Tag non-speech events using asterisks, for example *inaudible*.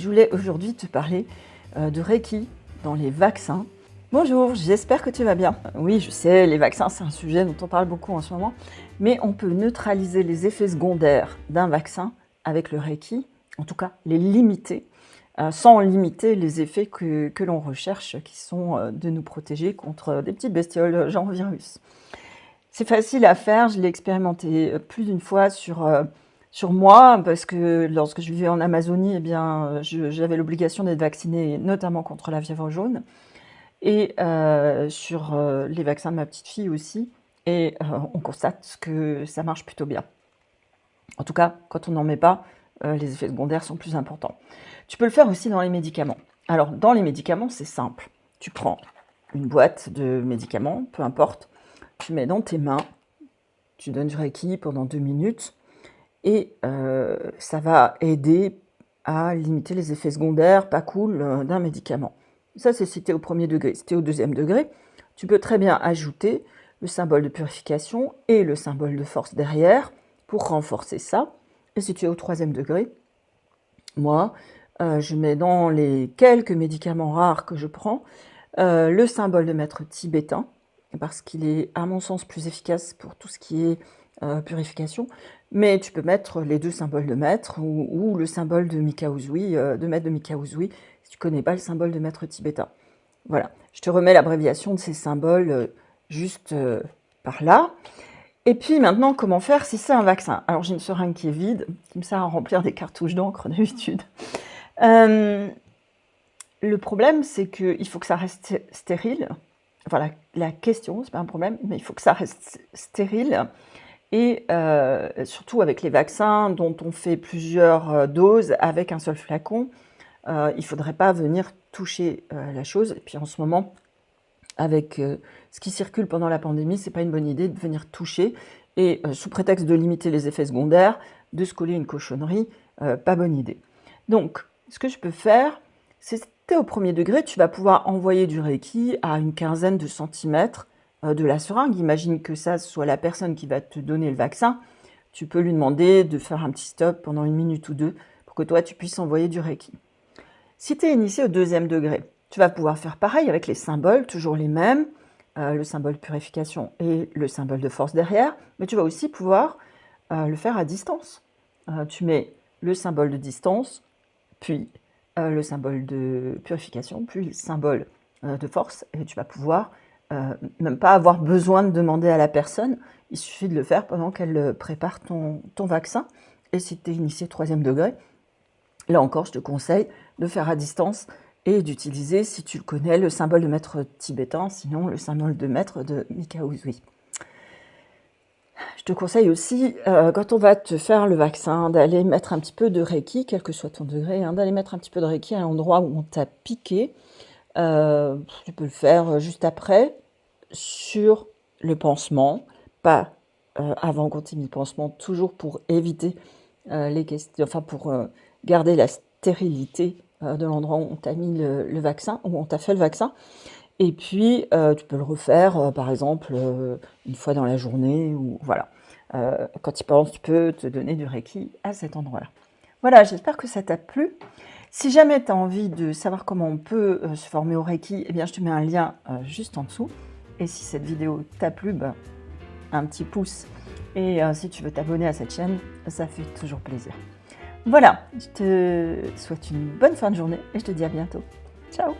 je voulais aujourd'hui te parler euh, de Reiki dans les vaccins. Bonjour, j'espère que tu vas bien. Oui, je sais, les vaccins, c'est un sujet dont on parle beaucoup en ce moment, mais on peut neutraliser les effets secondaires d'un vaccin avec le Reiki, en tout cas les limiter, euh, sans limiter les effets que, l'on recherche, qui sont euh, de nous protéger contre des petites bestioles genre virus. C'est facile à faire, je l'ai expérimenté plus d'une fois sur sur moi, parce que lorsque je vivais en Amazonie, eh bien, j'avais l'obligation d'être vaccinée, notamment contre la fièvre jaune, et euh, sur euh, les vaccins de ma petite fille aussi, et euh, on constate que ça marche plutôt bien. En tout cas, quand on n'en met pas, les effets secondaires sont plus importants. Tu peux le faire aussi dans les médicaments. Alors, dans les médicaments, c'est simple. Tu prends une boîte de médicaments, peu importe, tu mets dans tes mains, tu donnes du Reiki pendant deux minutes, et euh, ça va aider à limiter les effets secondaires pas cool euh, d'un médicament. Ça, c'est si tu au premier degré. Si tu es au deuxième degré, tu peux très bien ajouter le symbole de purification et le symbole de force derrière pour renforcer ça. Et si tu es au troisième degré, moi, euh, je mets dans les quelques médicaments rares que je prends le symbole de maître tibétain, parce qu'il est, à mon sens, plus efficace pour tout ce qui est purification. Mais tu peux mettre les deux symboles de maître ou, le symbole de Mikauzui, euh, de maître de Mikauzui, si tu connais pas le symbole de maître tibétain. Voilà, je te remets l'abréviation de ces symboles euh, juste euh, par là. Et puis maintenant, comment faire si c'est un vaccin? Alors j'ai une seringue qui est vide, qui me sert à remplir des cartouches d'encre *laughs* d'habitude. le problème, c'est qu'il faut que ça reste stérile. Voilà, la question, c'est pas un problème, mais il faut que ça reste stérile et euh, surtout avec les vaccins dont on fait plusieurs euh, doses avec un seul flacon, euh, il ne faudrait pas venir toucher la chose. Et puis en ce moment, avec ce qui circule pendant la pandémie, ce n'est pas une bonne idée de venir toucher. Et sous prétexte de limiter les effets secondaires, de se coller une cochonnerie, pas bonne idée. Donc, ce que je peux faire, c'est au premier degré, tu vas pouvoir envoyer du Reiki à une quinzaine de centimètres de la seringue. Imagine que ça soit la personne qui va te donner le vaccin. Tu peux lui demander de faire un petit stop pendant une minute ou deux pour que toi, tu puisses envoyer du Reiki. Si tu es initié au deuxième degré, tu vas pouvoir faire pareil avec les symboles, toujours les mêmes, euh, le symbole purification et le symbole de force derrière, mais tu vas aussi pouvoir euh, le faire à distance. tu mets le symbole de distance, puis le symbole de purification, puis le symbole de force, et tu vas pouvoir euh, même pas avoir besoin de demander à la personne, il suffit de le faire pendant qu'elle euh, prépare ton, ton, vaccin. Et si tu es initié troisième degré, là encore, je te conseille de faire à distance et d'utiliser, si tu le connais, le symbole de maître tibétain, sinon le symbole de maître de Mikauzui. Je te conseille aussi, euh, quand on va te faire le vaccin, d'aller mettre un petit peu de Reiki, quel que soit ton degré, hein, d'aller mettre un petit peu de Reiki à l'endroit où on t'a piqué. Tu peux le faire juste après, sur le pansement, pas euh, avant qu'on mis le pansement, toujours pour éviter euh, les questions, enfin pour euh, garder la stérilité de l'endroit où on t'a mis le, vaccin, où on t'a fait le vaccin. Et puis, tu peux le refaire, par exemple, une fois dans la journée, ou voilà. quand tu penses, tu peux te donner du Reiki à cet endroit-là. Voilà, j'espère que ça t'a plu. Si jamais tu as envie de savoir comment on peut se former au Reiki, eh bien, je te mets un lien juste en dessous. Et si cette vidéo t'a plu, ben, un petit pouce. Et euh, si tu veux t'abonner à cette chaîne, ça fait toujours plaisir. Voilà, je te souhaite une bonne fin de journée et je te dis à bientôt. Ciao